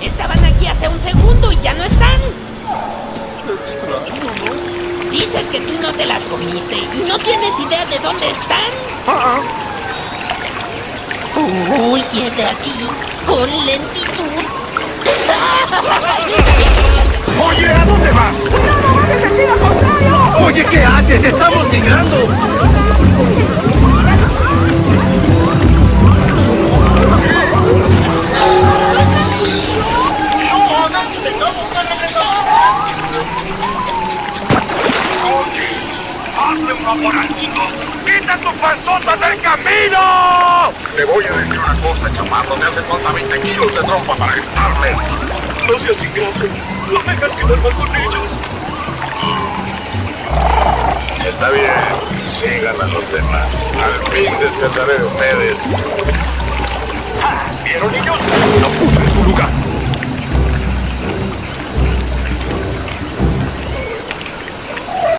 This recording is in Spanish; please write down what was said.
Estaban aquí hace un segundo y ya no están. Dices que tú no te las comiste y no tienes idea de dónde están. Uy, de aquí con lentitud. Oye, ¿a dónde vas? Oye, ¿qué haces? ¡Estamos migrando! ¡Hazme un favor al chico! ¡Quita tu panzota del camino! Te voy a decir una cosa, chamarro. Me hace falta 20 kilos de trompa para gritarle. No seas ingrato. No me hagas quedar mal con ellos. Está bien. Sigan a los demás. Al fin descansaré de ustedes. ¿Vieron, niños? ¡Lo puse en su lugar!